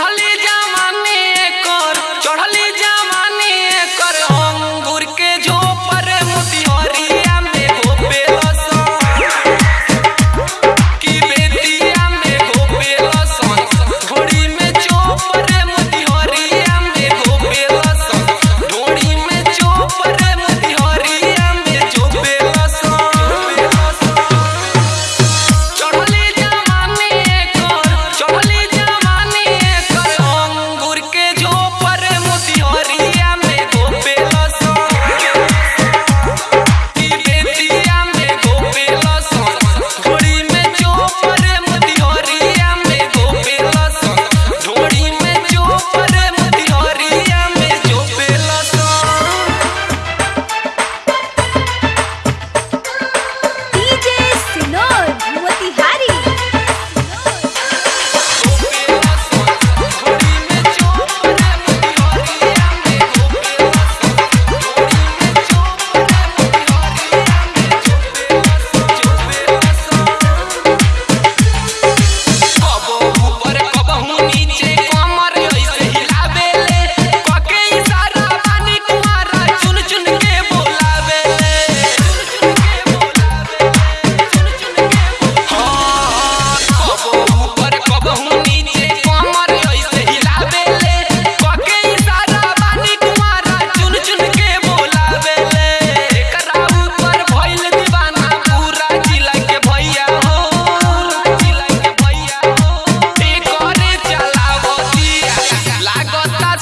on.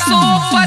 so.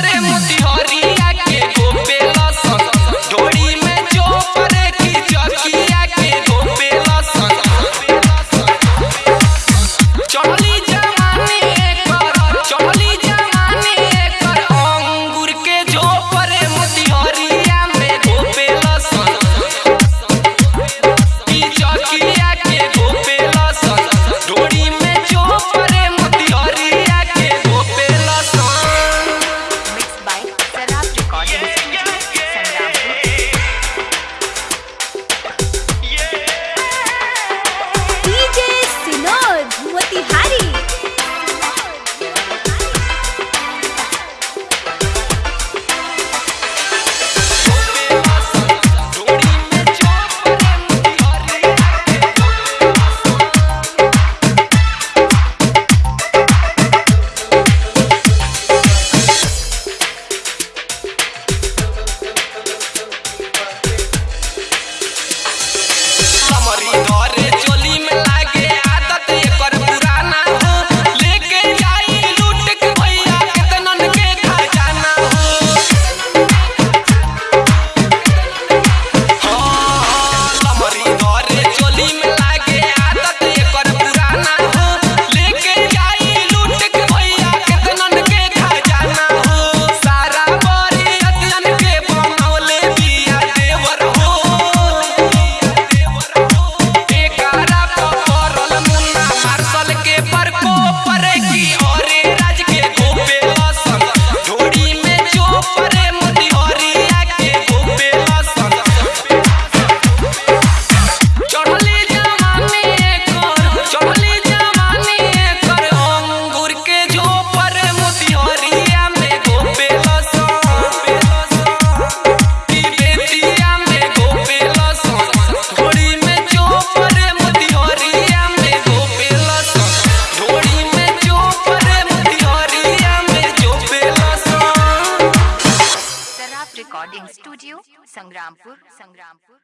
Sangrampur, Sangrampur.